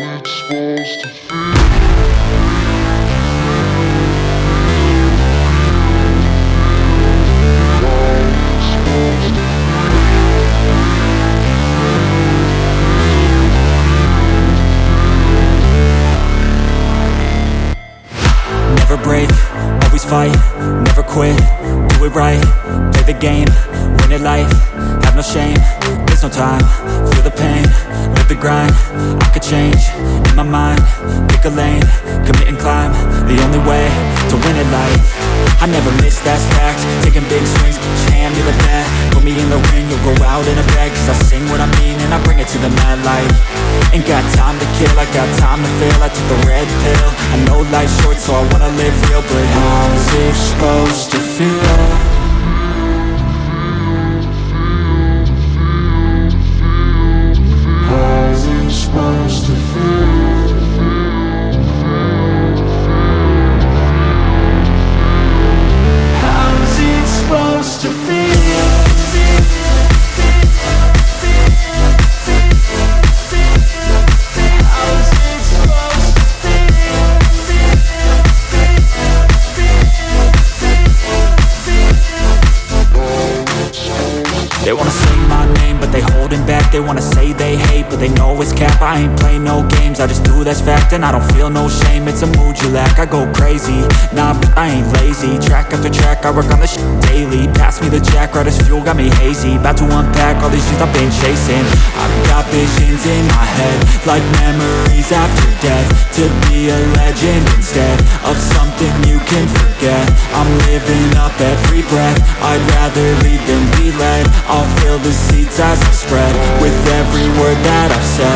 it's supposed to feel. Never break, always fight, never quit, do it right, play the game, win it life, have no shame, there's no time, feel the pain, the grind, I could change, in my mind, pick a lane, commit and climb, the only way, to win it life, I never miss, that's fact, taking big swings, bitch, hand me the bat, put me in the ring, you'll go out in a bag, cause I sing what I mean, and I bring it to the mad light, ain't got time to kill, I got time to feel, I took the red pill, I know life's short, so I wanna live real, but how's it supposed my name, but they holding back. They wanna say they hate, but they know it's cap. I ain't play no games, I just do that's fact And I don't feel no shame, it's a mood you lack I go crazy, nah, but I ain't lazy. Track after track, I work on this shit daily. Pass me the jack, right as fuel, got me hazy. About to unpack all these things I've been chasing. I've got visions in my head Like memories after death. To be a legend instead Of something you can forget. I'm living up every breath. I'd rather lead than be led as I spread With every word that I've said